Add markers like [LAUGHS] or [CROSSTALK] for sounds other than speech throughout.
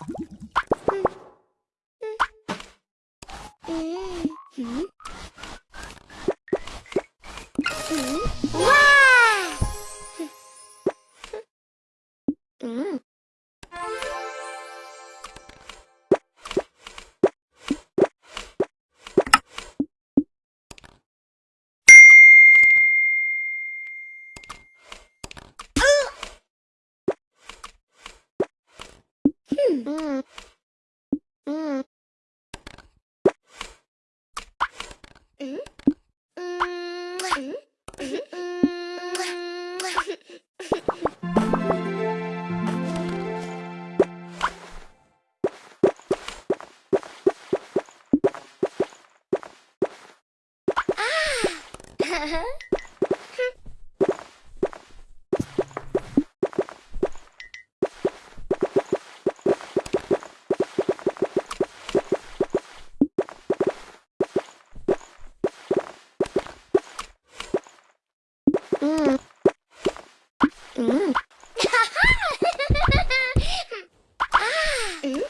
Mm-hmm. Mm -hmm. Mm. Mm. 음. 음. 아. [LAUGHS] 음.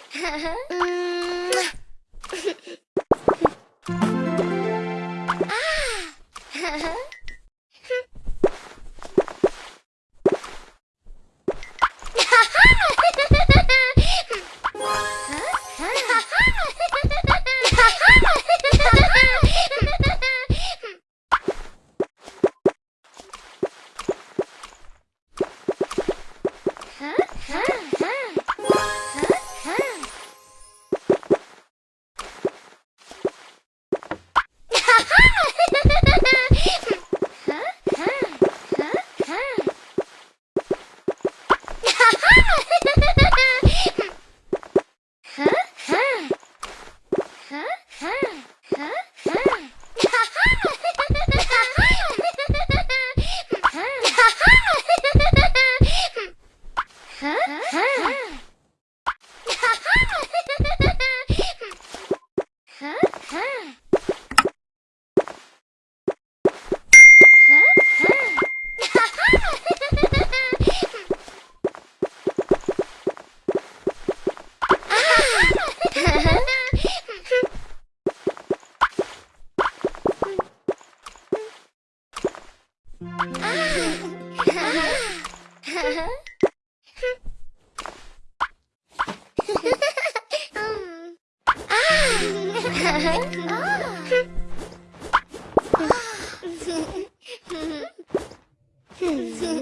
음. 음. Huh? [LAUGHS] Ah. [LAUGHS] [LAUGHS]